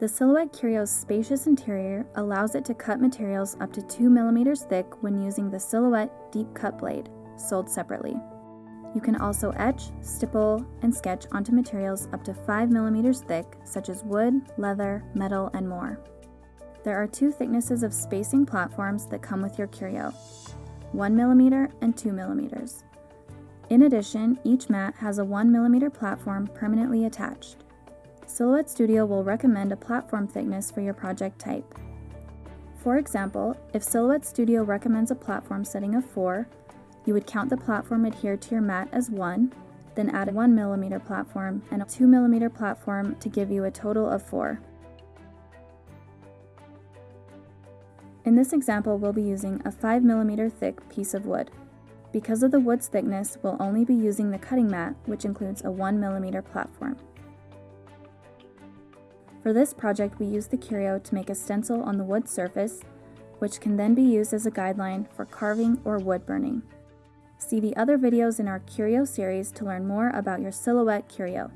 The Silhouette Curio's spacious interior allows it to cut materials up to 2 millimeters thick when using the Silhouette Deep Cut Blade, sold separately. You can also etch, stipple, and sketch onto materials up to 5 millimeters thick, such as wood, leather, metal, and more. There are two thicknesses of spacing platforms that come with your curio, 1 millimeter and 2 millimeters. In addition, each mat has a 1 millimeter platform permanently attached. Silhouette Studio will recommend a platform thickness for your project type. For example, if Silhouette Studio recommends a platform setting of 4, you would count the platform adhered to your mat as 1, then add a 1mm platform and a 2mm platform to give you a total of 4. In this example, we'll be using a 5mm thick piece of wood. Because of the wood's thickness, we'll only be using the cutting mat, which includes a 1mm platform. For this project, we used the curio to make a stencil on the wood surface, which can then be used as a guideline for carving or wood burning. See the other videos in our Curio series to learn more about your Silhouette Curio.